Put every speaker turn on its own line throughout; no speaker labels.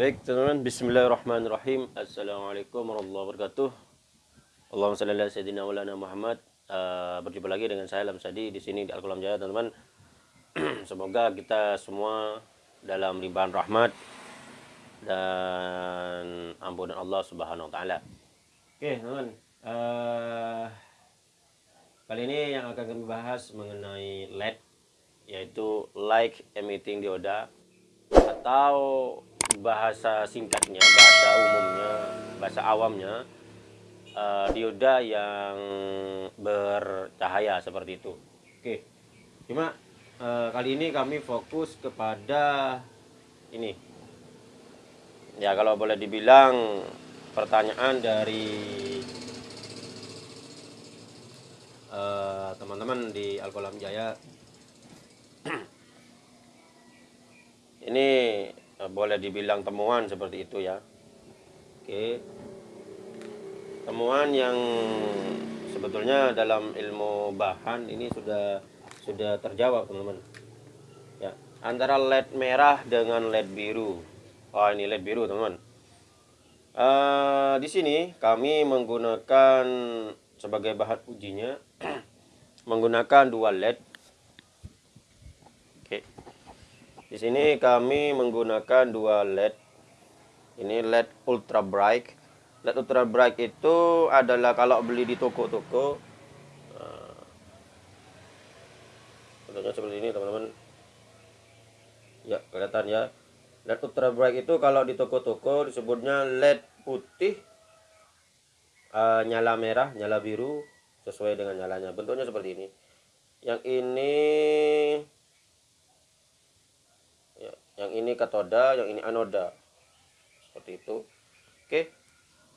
Baik teman-teman, Bismillahirrahmanirrahim. Assalamualaikum warahmatullahi wabarakatuh. Allahumma salli ala sayyidina maulana Muhammad. Uh, berjumpa lagi dengan saya Lamsadi di sini di Al-Qalam Jaya teman-teman. Semoga kita semua dalam limpahan rahmat dan ampunan Allah Subhanahu wa taala. Oke, teman-teman. Uh, kali ini yang akan kami bahas mengenai LED yaitu light emitting dioda atau bahasa singkatnya, bahasa umumnya, bahasa awamnya uh, dioda yang bercahaya seperti itu. Oke, cuma uh, kali ini kami fokus kepada ini. Ya kalau boleh dibilang pertanyaan dari eh, teman-teman uh, di Alkolam Jaya. ini boleh dibilang temuan seperti itu ya. Oke. Temuan yang sebetulnya dalam ilmu bahan ini sudah sudah terjawab teman-teman. Ya antara led merah dengan led biru. Oh ini led biru teman-teman. Uh, di sini kami menggunakan sebagai bahan ujinya menggunakan dua led Di sini kami menggunakan dua LED. Ini LED ultra bright. LED ultra bright itu adalah kalau beli di toko-toko Contohnya seperti ini teman-teman. Ya, kelihatan ya. LED ultra bright itu kalau di toko-toko disebutnya LED putih uh, nyala merah, nyala biru sesuai dengan nyalanya. Bentuknya seperti ini. Yang ini yang ini katoda yang ini anoda. Seperti itu. Oke.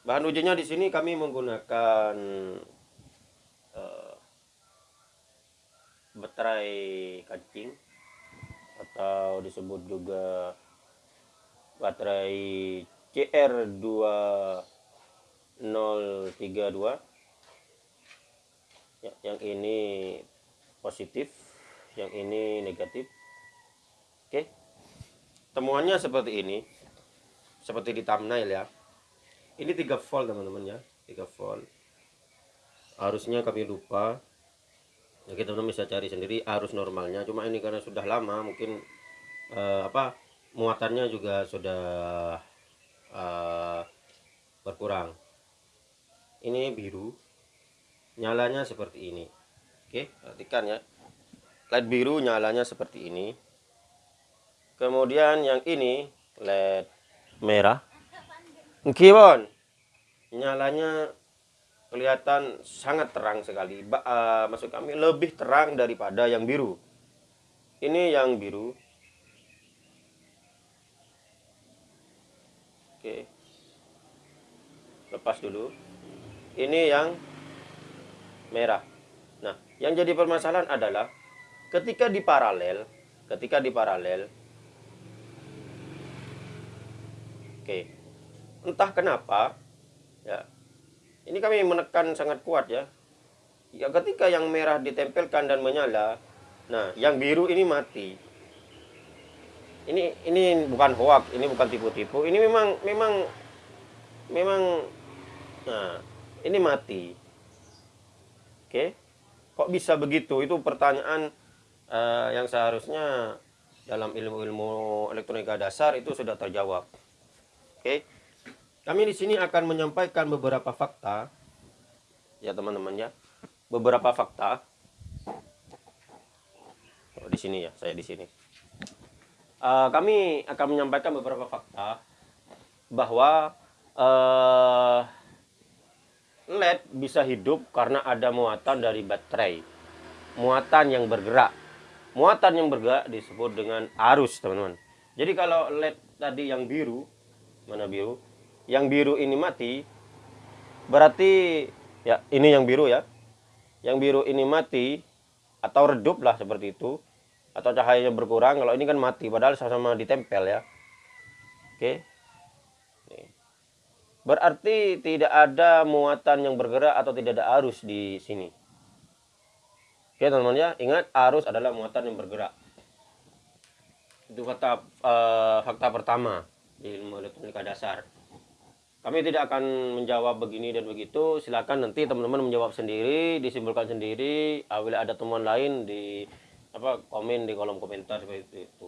Bahan ujinya di sini kami menggunakan uh, baterai kancing atau disebut juga baterai CR2032 ya, yang ini positif yang ini negatif. Oke temuannya seperti ini. Seperti di thumbnail ya. Ini 3 volt teman-teman ya. 3 volt. Harusnya kami lupa. Ya kita teman bisa cari sendiri arus normalnya. Cuma ini karena sudah lama mungkin uh, apa muatannya juga sudah uh, berkurang. Ini biru. Nyalanya seperti ini. Oke perhatikan ya. Light biru nyalanya seperti ini kemudian yang ini led merah. Kibon nyalanya kelihatan sangat terang sekali. Ba uh, maksud kami lebih terang daripada yang biru. Ini yang biru. Oke. Lepas dulu. Ini yang merah. Nah yang jadi permasalahan adalah ketika di paralel ketika di paralel Oke. Entah kenapa ya. Ini kami menekan sangat kuat ya. Ya ketika yang merah ditempelkan dan menyala, nah yang biru ini mati. Ini ini bukan hoak, ini bukan tipu-tipu. Ini memang memang memang nah, ini mati. Oke. Kok bisa begitu? Itu pertanyaan uh, yang seharusnya dalam ilmu-ilmu elektronika dasar itu sudah terjawab. Oke. Kami di sini akan menyampaikan beberapa fakta. Ya, teman-teman ya. Beberapa fakta. Oh, di sini ya, saya di sini. Uh, kami akan menyampaikan beberapa fakta bahwa uh, LED bisa hidup karena ada muatan dari baterai. Muatan yang bergerak. Muatan yang bergerak disebut dengan arus, teman-teman. Jadi kalau LED tadi yang biru mana biru? Yang biru ini mati berarti ya ini yang biru ya. Yang biru ini mati atau redup lah seperti itu atau cahayanya berkurang kalau ini kan mati padahal sama-sama ditempel ya. Oke. Berarti tidak ada muatan yang bergerak atau tidak ada arus di sini. Oke teman-teman ya ingat arus adalah muatan yang bergerak. Itu kata uh, fakta pertama di ilmu elektronika dasar. Kami tidak akan menjawab begini dan begitu. Silakan nanti teman-teman menjawab sendiri, disimpulkan sendiri. Apabila ada teman lain di apa komen di kolom komentar seperti itu.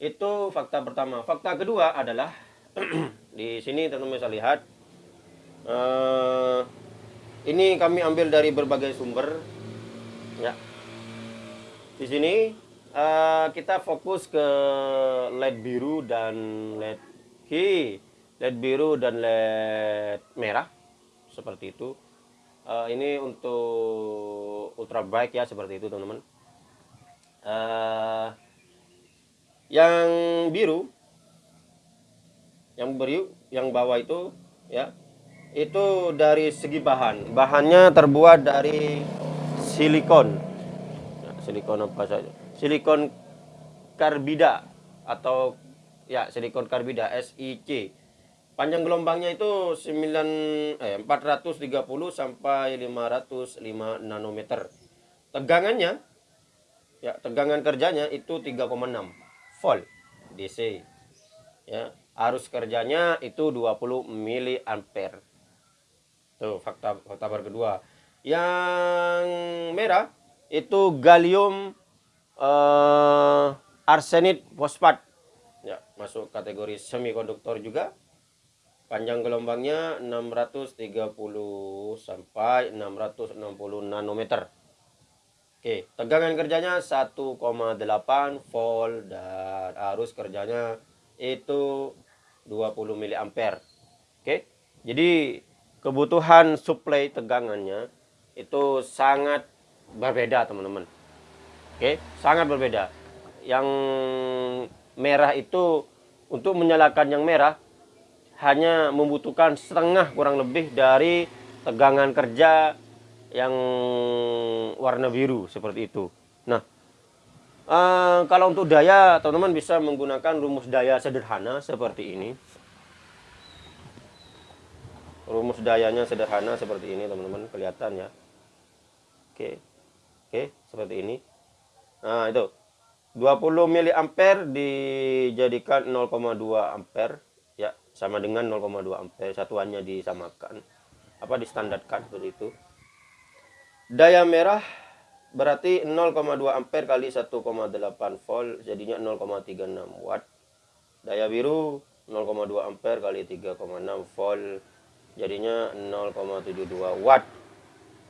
Itu fakta pertama. Fakta kedua adalah di sini teman-teman bisa lihat. Uh, ini kami ambil dari berbagai sumber. Ya. Di sini uh, kita fokus ke LED biru dan LED hi LED biru dan LED merah seperti itu. Uh, ini untuk ultra bright ya seperti itu teman-teman. Uh, yang biru yang biru yang bawah itu ya itu dari segi bahan. Bahannya terbuat dari silikon. Ya, silikon apa saja silikon karbida atau ya silikon karbida SiC Panjang gelombangnya itu 9 eh 430 sampai 505 nanometer. Tegangannya ya, tegangan kerjanya itu 3,6 volt DC. Ya, arus kerjanya itu 20 mili ampere. Tuh fakta fakta kedua. Yang merah itu gallium uh, arsenid fosfat. Ya, masuk kategori semikonduktor juga Panjang gelombangnya 630 sampai 660 nanometer. Oke, tegangan kerjanya 1,8 volt dan arus kerjanya itu 20 mA. Oke. Jadi kebutuhan suplai tegangannya itu sangat berbeda, teman-teman. Oke, sangat berbeda. Yang merah itu untuk menyalakan yang merah hanya membutuhkan setengah kurang lebih dari tegangan kerja yang warna biru seperti itu. Nah, eh, kalau untuk daya, teman-teman bisa menggunakan rumus daya sederhana seperti ini. Rumus dayanya sederhana seperti ini, teman-teman, kelihatan ya. Oke, oke, seperti ini. Nah, itu. 20 mA dijadikan 0,2 ampere. Sama dengan 0,2 ampere. Satuannya disamakan. Apa distandarkan seperti itu. Daya merah berarti 0,2 ampere kali 1,8 volt jadinya 0,36 watt. Daya biru 0,2 ampere kali 3,6 volt jadinya 0,72 watt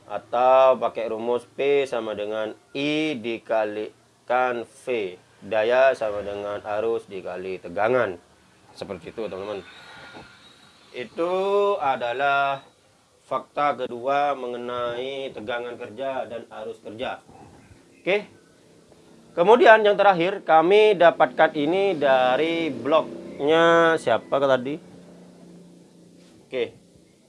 atau pakai rumus P sama dengan I dikalikan V. Daya sama dengan arus dikali tegangan. Seperti itu teman-teman. Itu adalah fakta kedua mengenai tegangan kerja dan arus kerja. Oke. Kemudian yang terakhir kami dapatkan ini dari blognya siapa tadi? Oke.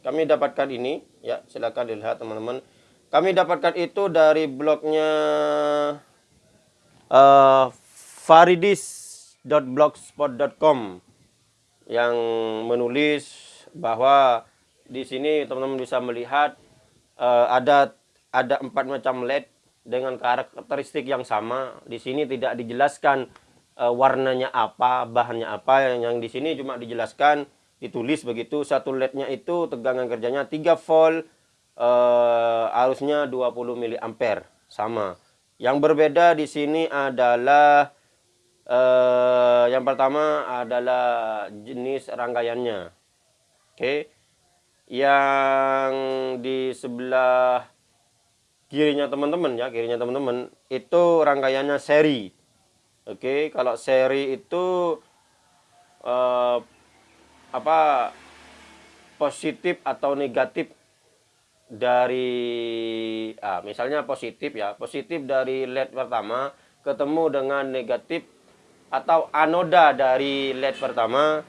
Kami dapatkan ini ya silakan dilihat teman-teman kami dapatkan itu dari blognya uh, faridis.blogspot.com yang menulis bahwa di sini teman-teman bisa melihat uh, ada ada empat macam LED dengan karakteristik yang sama. Di sini tidak dijelaskan uh, warnanya apa, bahannya apa. Yang, yang di sini cuma dijelaskan ditulis begitu satu LED-nya itu tegangan kerjanya 3 volt, uh, arusnya 20 mA sama. Yang berbeda di sini adalah Uh, yang pertama adalah jenis rangkaiannya. Oke. Okay. Yang di sebelah kirinya teman-teman ya, kirinya teman-teman itu rangkaiannya seri. Oke, okay. kalau seri itu uh, apa positif atau negatif dari ah, misalnya positif ya, positif dari LED pertama ketemu dengan negatif atau anoda dari LED pertama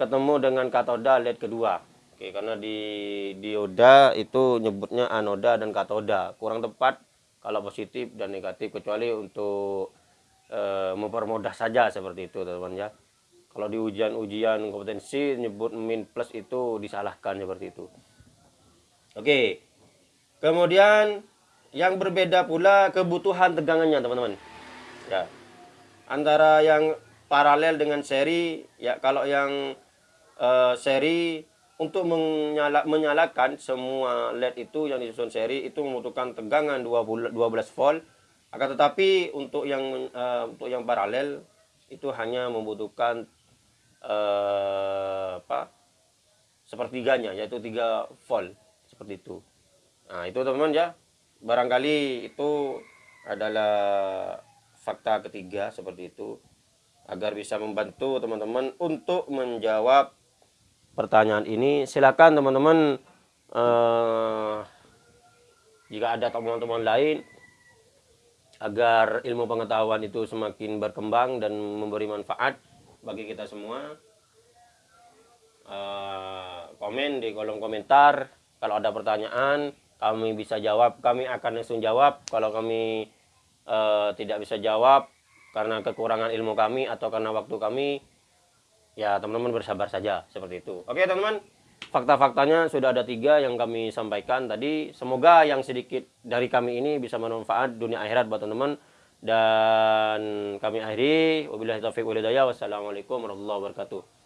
ketemu dengan katoda LED kedua. Oke, karena di dioda itu nyebutnya anoda dan katoda. Kurang tepat kalau positif dan negatif kecuali untuk e, mempermudah saja seperti itu, teman-teman ya. Kalau di ujian-ujian kompetensi nyebut min plus itu disalahkan seperti itu. Oke. Kemudian yang berbeda pula kebutuhan tegangannya, teman-teman. Ya antara yang paralel dengan seri ya kalau yang uh, seri untuk menyala, menyalakan semua LED itu yang disusun seri itu membutuhkan tegangan 12 volt akan tetapi untuk yang uh, untuk yang paralel itu hanya membutuhkan uh, apa sepertiganya yaitu 3 volt seperti itu. Nah itu teman-teman ya. Barangkali itu adalah fakta ketiga seperti itu agar bisa membantu teman-teman untuk menjawab pertanyaan ini. Silakan teman-teman uh, jika ada teman-teman lain agar ilmu pengetahuan itu semakin berkembang dan memberi manfaat bagi kita semua. Uh, komen di kolom komentar. Kalau ada pertanyaan kami bisa jawab. Kami akan langsung jawab. Kalau kami uh, tidak bisa jawab karena kekurangan ilmu kami atau karena waktu kami ya teman-teman bersabar saja seperti itu. Oke teman-teman. Fakta-faktanya sudah ada tiga yang kami sampaikan tadi. Semoga yang sedikit dari kami ini bisa bermanfaat dunia akhirat buat teman-teman dan kami akhiri. Wabillahi taufiq walhidayah. Wassalamualaikum warahmatullahi wabarakatuh